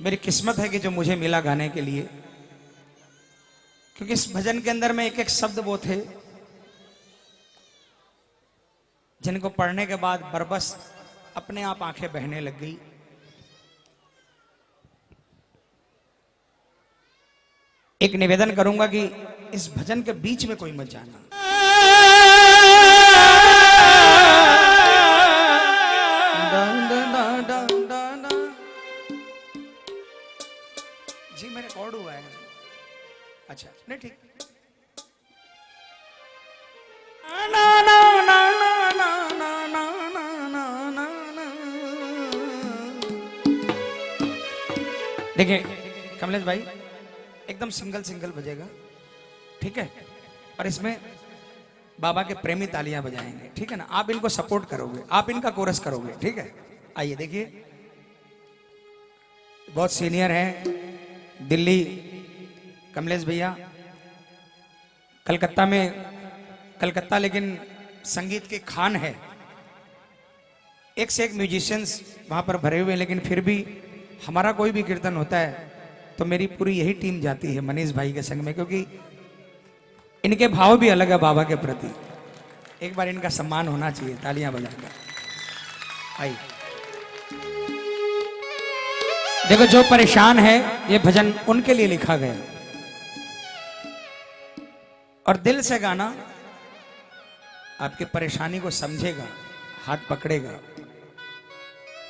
मेरी किस्मत है कि जो मुझे मिला गाने के लिए, क्योंकि इस भजन के अंदर में एक एक शब्द वो थे, जिनको पढ़ने के बाद बरबस अपने आप आँखें बहने लग गई। एक निवेदन करूँगा कि इस भजन के बीच में कोई मत जाना। अच्छा, अच्छा नहीं ठीक। देखिए कमलेश भाई एकदम सिंगल सिंगल बजेगा ठीक है? और इसमें बाबा के प्रेमी तालियाँ बजाएँगे ठीक है ना? आप इनको सपोर्ट करोगे आप इनका कोरस करोगे ठीक है? आइए देखिए। बहुत सीनियर हैं दिल्ली कमलेश भैया, कलकत्ता में, कलकत्ता लेकिन संगीत के खान है। एक से एक म्यूजिशियंस वहाँ पर भरे हुए हैं, लेकिन फिर भी हमारा कोई भी कीर्तन होता है तो मेरी पूरी यही टीम जाती है मनीष भाई के संग में, क्योंकि इनके भाव भी अलग है बाबा के प्रति। एक बार इनका सम्मान होना चाहिए, तालियाँ बजाकर। आई देखो, जो परेशान है, ये भजन उनके लिए लिखा गया। और दिल से गाना आपकी परेशानी को समझेगा, हाथ पकड़ेगा।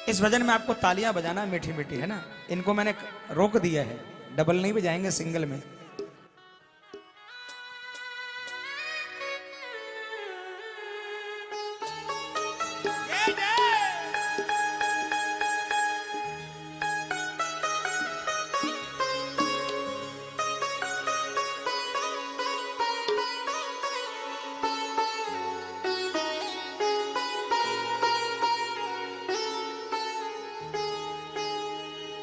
इस भजन में आपको तालियाँ बजाना मीठी मीठी है ना? इनको मैंने रोक दिया है। डबल नहीं बजाएँगे, सिंगल में।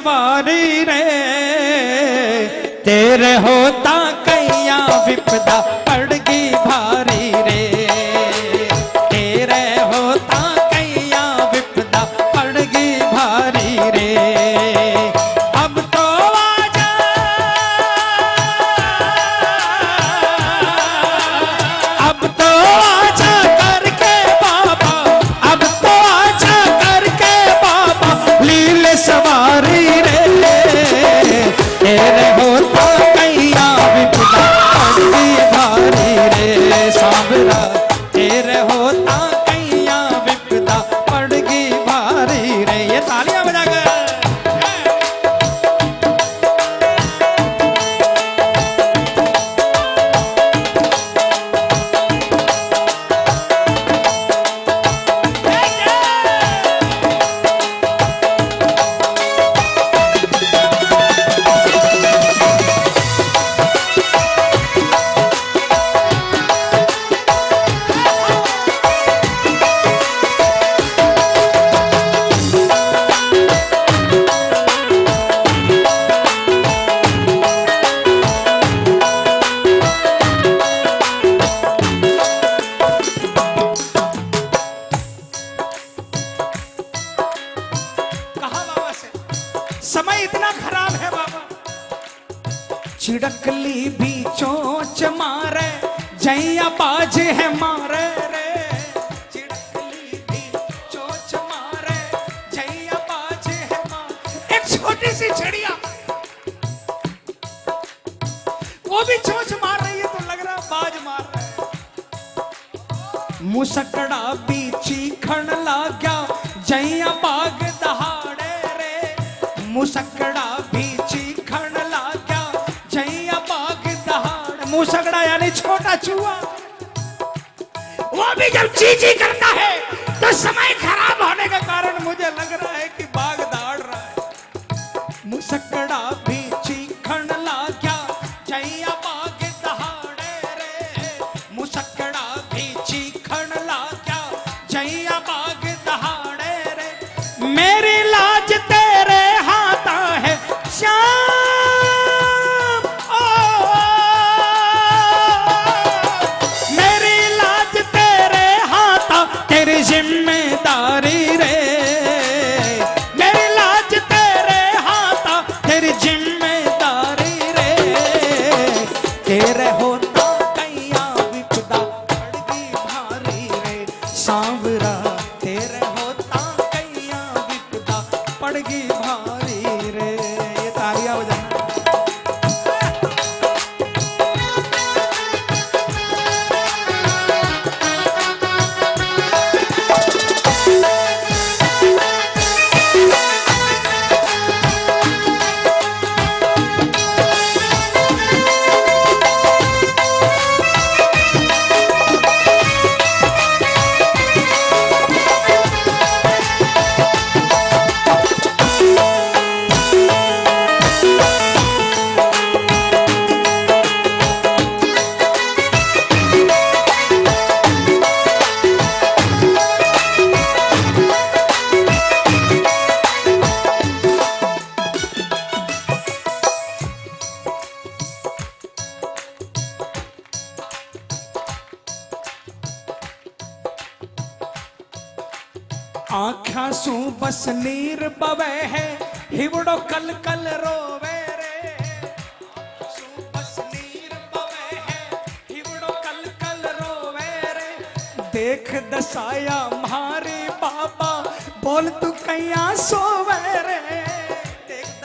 सवारी रे। तेरे होता कैया विपदा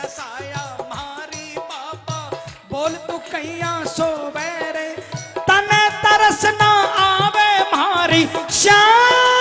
दसाया मारी पापा बोल तू कैया सोवे रे तने तरस ना आवे मारी। श्याम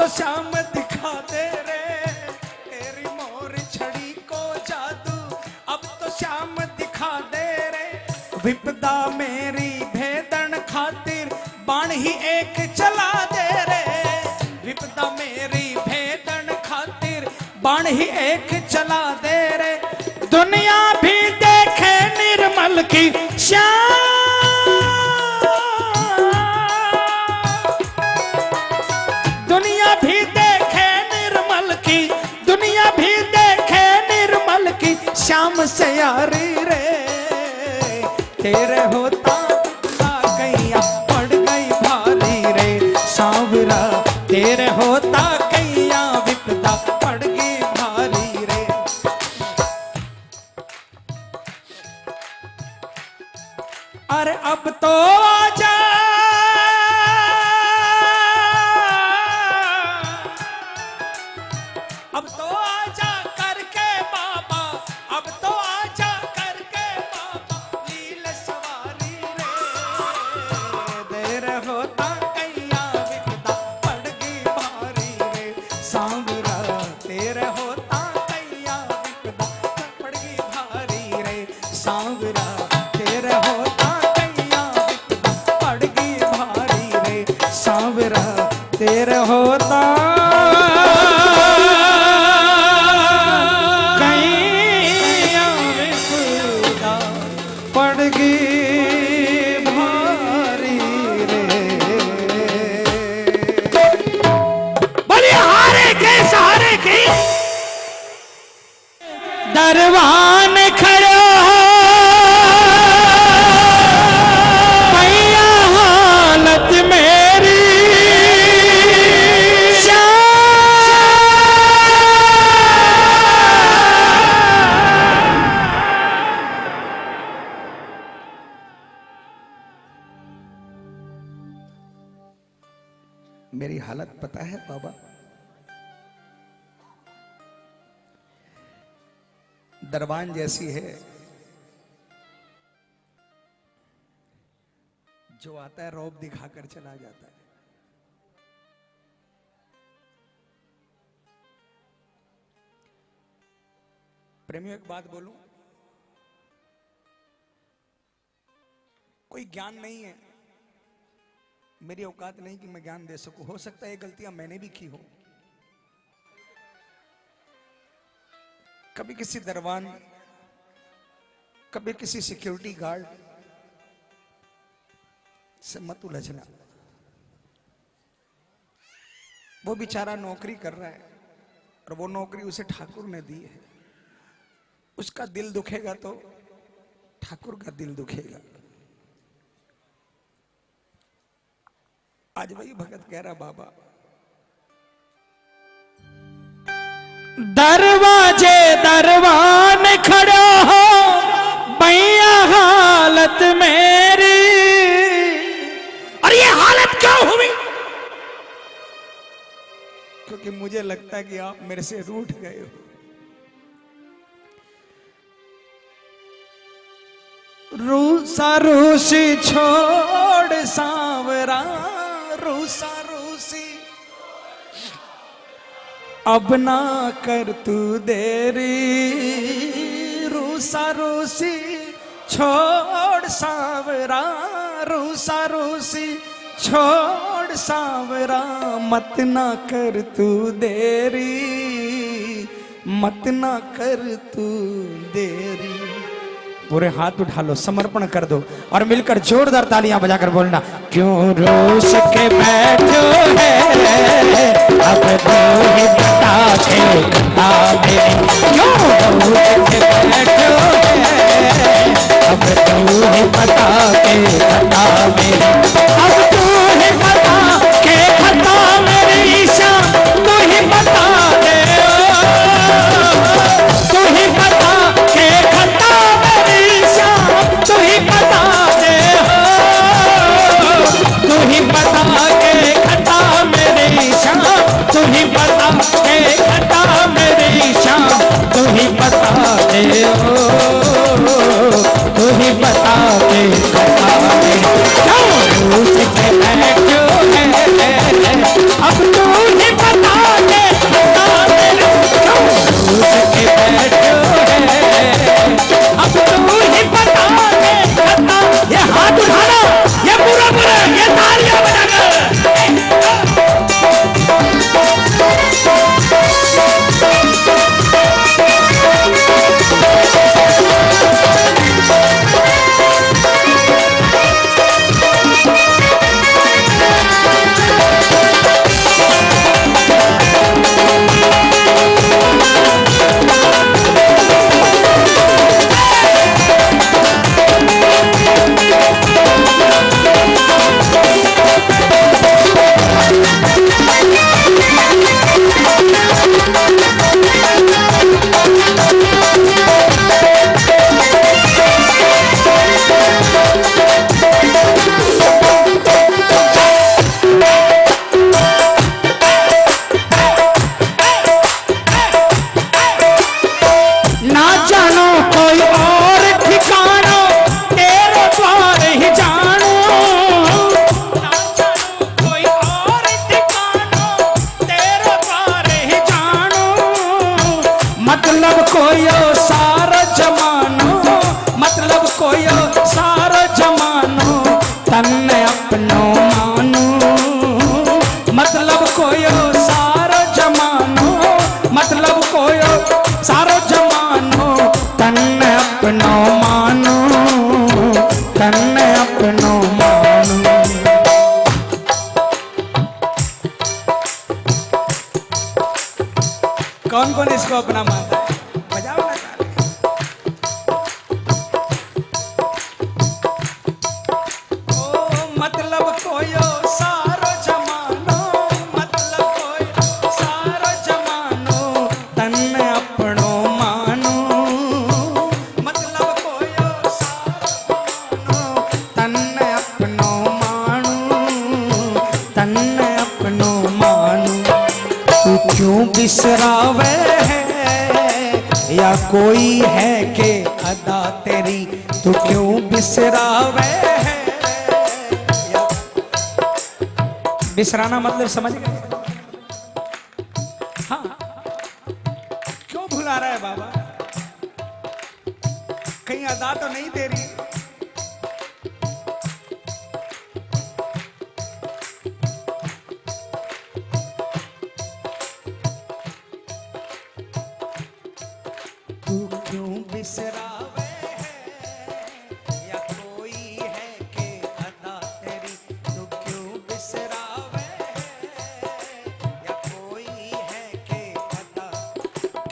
तो श्याम दिखा दे रे। तेरी मोर छड़ी को जादू। अब तो श्याम दिखा दे रे। विपदा मेरी भेदन खातिर बाण ही एक चला दे रे। विपदा मेरी भेदन खातिर बाण ही एक चला दे रे। दुनिया श्याम यारी रे। तेरे होता आ कैया पड़ गई भारी रे। सावरा, तेरे होता कैया विपदा, पड़ गई भारी रे। अरे अब तो आजा हालत पता है, बाबा। दरबान जैसी है। जो आता है, रौब दिखाकर चला जाता है। प्रेमियों, एक बात बोलूँ? कोई ज्ञान नहीं है। मेरी औकात नहीं कि मैं ज्ञान दे सकूँ। हो सकता है ये गलतियाँ मैंने भी की हो। कभी किसी दरबान कभी किसी सिक्योरिटी गार्ड से मत उलझना। वो बेचारा नौकरी कर रहा है और वो नौकरी उसे ठाकुर ने दी है। उसका दिल दुखेगा तो ठाकुर का दिल दुखेगा। आज वही भगत कह रहा बाबा दरवाजे दरवान खड़ा हो भैया हालत मेरी। और ये हालत क्यों हुई? क्योंकि मुझे लगता है कि आप मेरे से रूठ गए हो। रूसा रूसी छोड़ सांवरा रूसा रूसी अब ना कर तू देरी रूसा रूसी छोड़ सांवरा रूसा रूसी छोड़ सांवरा, मत ना कर तू देरी, मत ना कर तू देरी। पूरे हाथ उठा लो, समर्पण कर दो और मिलकर जोरदार तालियाँ बजाकर बोलना, क्यों रोस के बैठो है? अब तो ही बता के बता मेरी क्यों रोस के बैठो है? अब तो ही बता बता मेरी अब तू ही बता के बता मेरी शाम तू ही बता दे बता दे तू ही बता। मतलब समझ गए?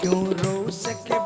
क्यों रो के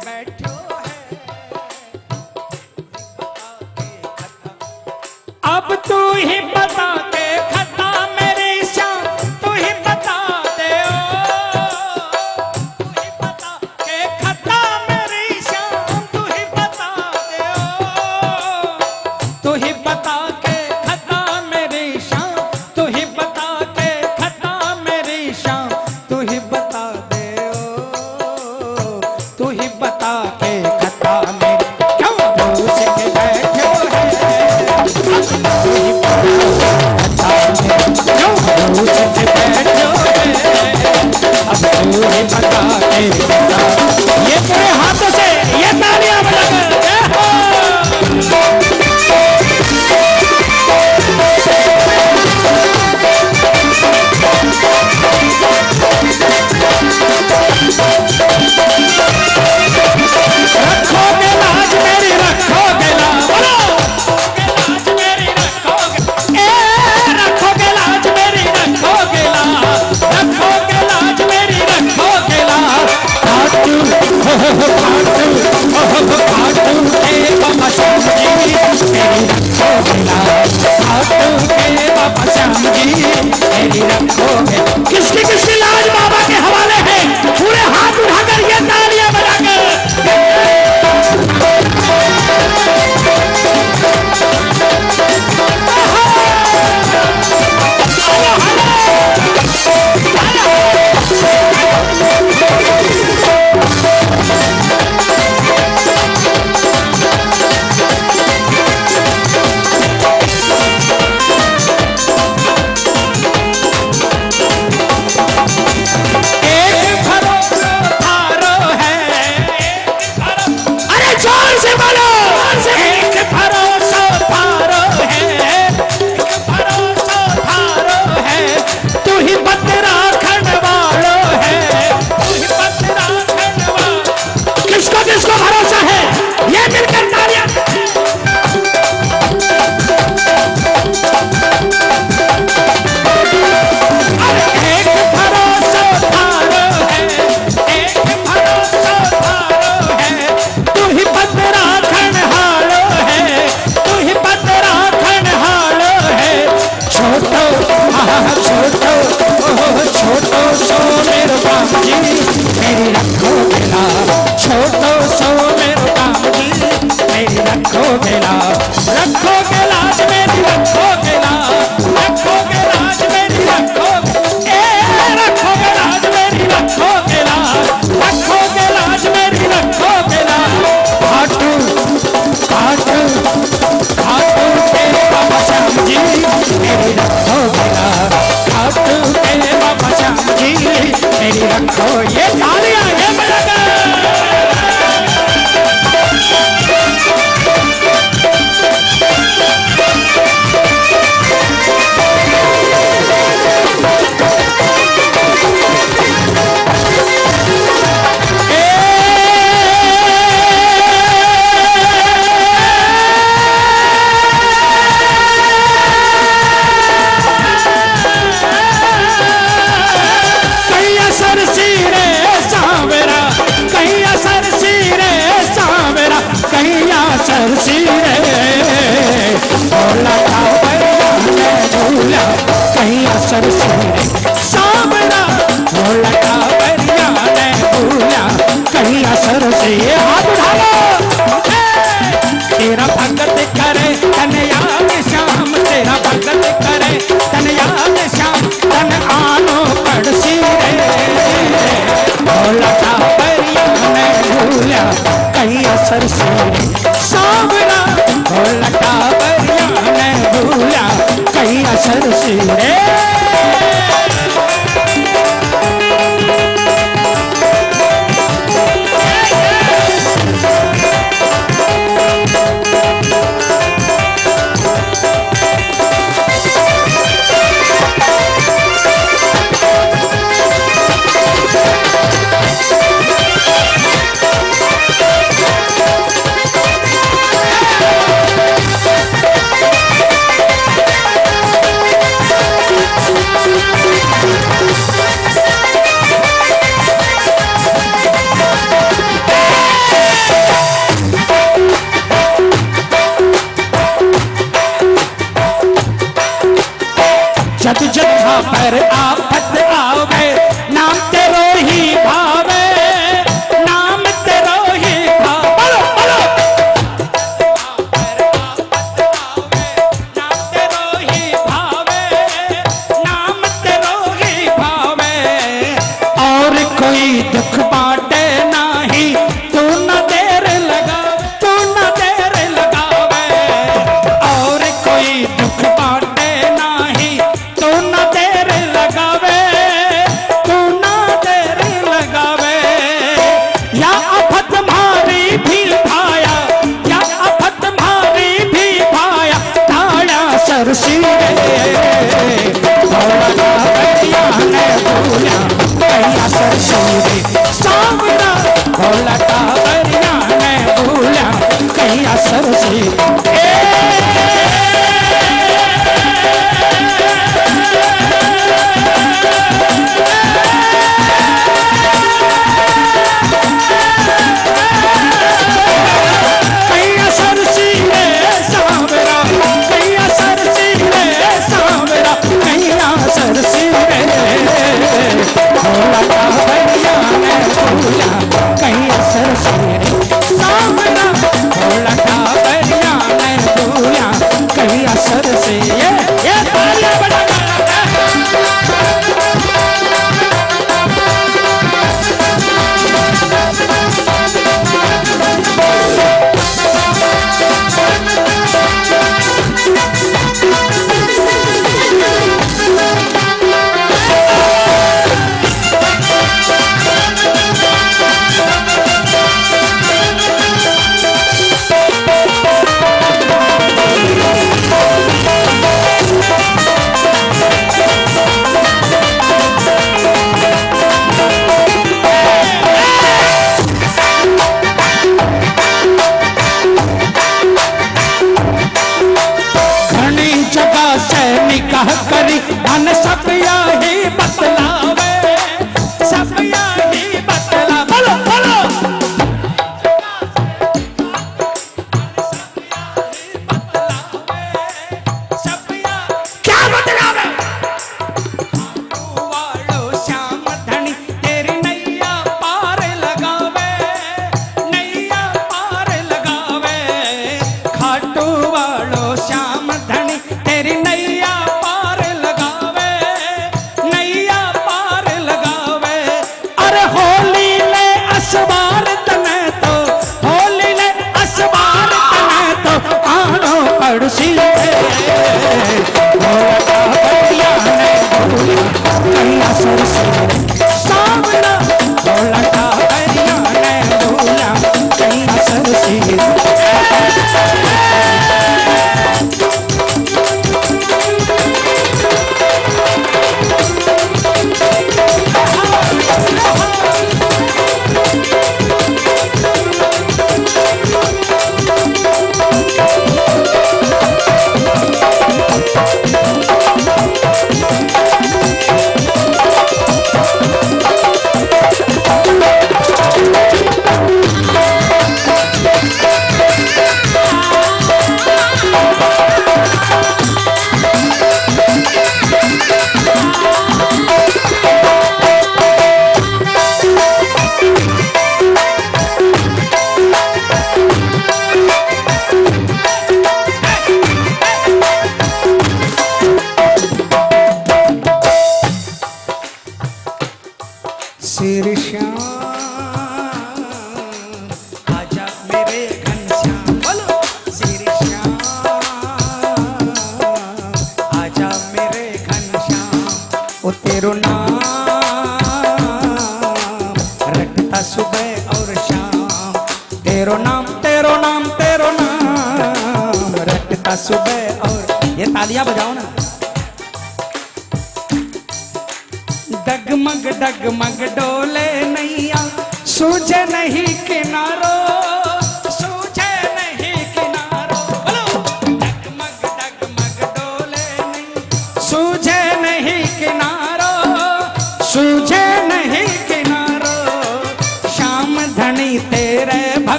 सरसी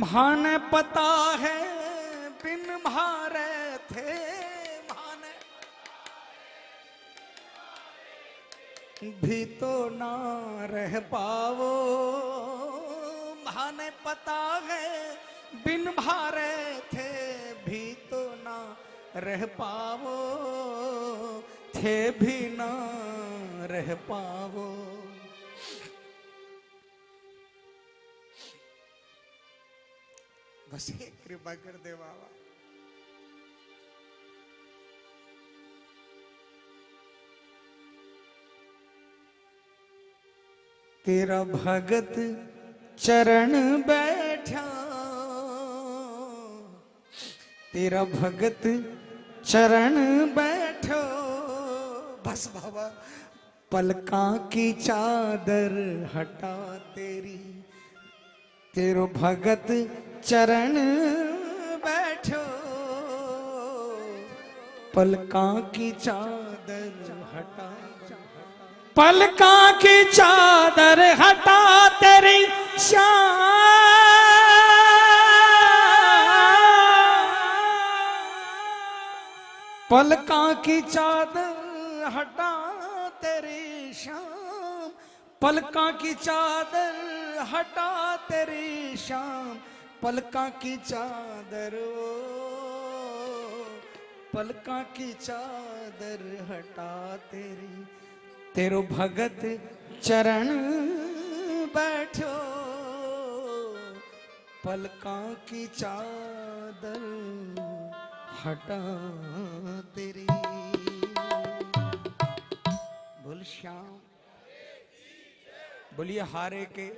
माने पता है, बिन मारे थे माने। भी तो ना रह पावो, माने पता है, बिन मारे थे, भी तो ना रह पावो, थे भी ना रह पावो। बस एक कृपा कर दे बाबा। तेरा भगत चरण बैठा, तेरा भगत चरण बैठो। बस बाबा, पलका की चादर हटा तेरी। तेरो भगत चरण बैठो। पलका की चादर हटा। पलका की चादर हटा तेरी पलका की चादर हटा तेरी शाम पलका की चादर हटा तेरी शाम पलका की चादर पलका की चादर हटा तेरी। तेरो भगत चरण बैठो, पलका की चादर हटा तेरी। बोल श्याम। बोलिए हारे के